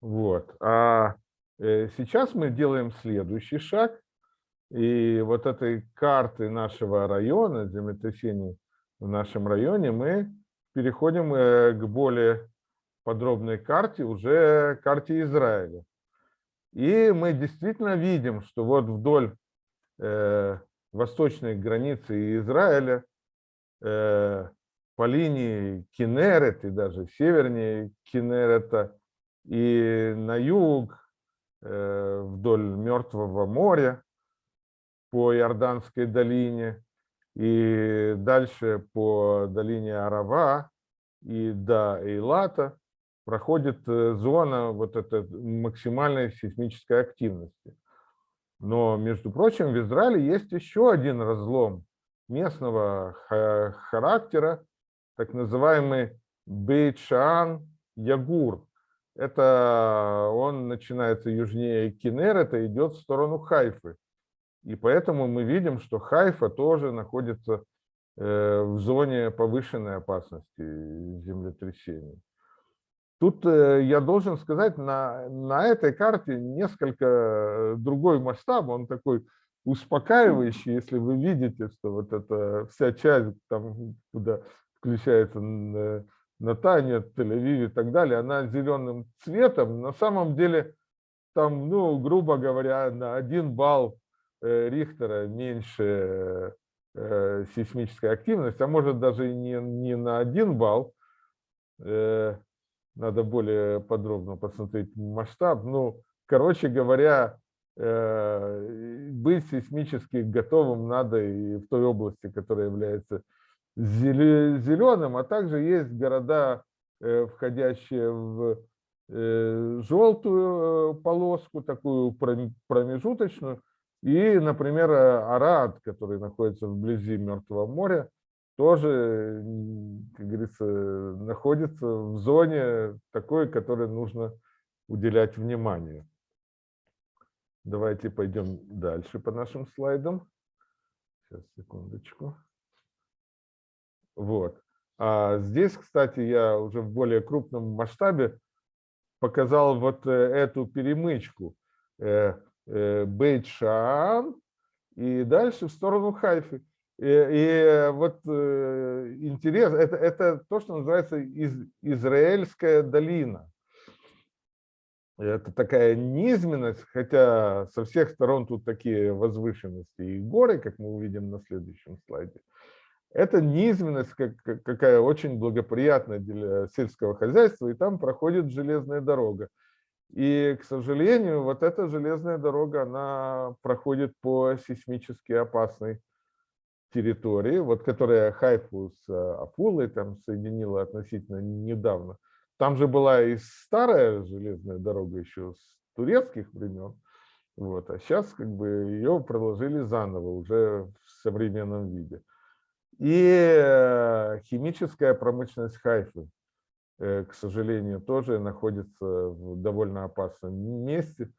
Вот. А э, сейчас мы делаем следующий шаг. И вот этой карты нашего района, землетрясений в нашем районе, мы переходим э, к более подробной карте, уже карте Израиля. И мы действительно видим, что вот вдоль э, восточной границы Израиля э, по линии Кинерет и даже севернее Кинерета и на юг э, вдоль Мертвого моря по Иорданской долине и дальше по долине Арава и до Эйлата проходит э, зона вот этой максимальной сейсмической активности. Но, между прочим, в Израиле есть еще один разлом местного характера, так называемый Бейт-Шаан-Ягур. Это он начинается южнее Кинер, это идет в сторону Хайфы. И поэтому мы видим, что Хайфа тоже находится э, в зоне повышенной опасности землетрясений. Тут э, я должен сказать, на, на этой карте несколько э, другой масштаб, он такой успокаивающий, если вы видите, что вот эта вся часть, там, куда включается Натания, Тель-Авив и так далее, она зеленым цветом, на самом деле там, ну, грубо говоря, на один балл э, Рихтера меньше сейсмическая активность, а может даже не, не на один балл, надо более подробно посмотреть масштаб. Ну, короче говоря, э, быть сейсмически готовым надо и в той области, которая является зеленым, а также есть города, э, входящие в э, желтую полоску, такую промежуточную, и, например, Арад, который находится вблизи Мертвого моря, тоже, как говорится, находится в зоне такой, которой нужно уделять внимание. Давайте пойдем дальше по нашим слайдам. Сейчас, секундочку. Вот. А здесь, кстати, я уже в более крупном масштабе показал вот э, эту перемычку. Э, э, Бейт-Шаан и дальше в сторону Хайфы. И, и вот интерес, это, это то, что называется из, Израильская долина. Это такая низменность, хотя со всех сторон тут такие возвышенности и горы, как мы увидим на следующем слайде. Это низменность как, какая очень благоприятная для сельского хозяйства, и там проходит железная дорога. И, к сожалению, вот эта железная дорога, она проходит по сейсмически опасной территории, вот которая Хайфу с э, Афулой там соединила относительно недавно. Там же была и старая железная дорога еще с турецких времен, вот, а сейчас как бы ее проложили заново, уже в современном виде. И э, химическая промышленность Хайфы, э, к сожалению, тоже находится в довольно опасном месте.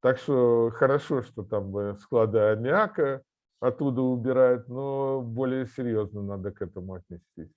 Так что хорошо, что там склады аммиака оттуда убирают, но более серьезно надо к этому отнестись.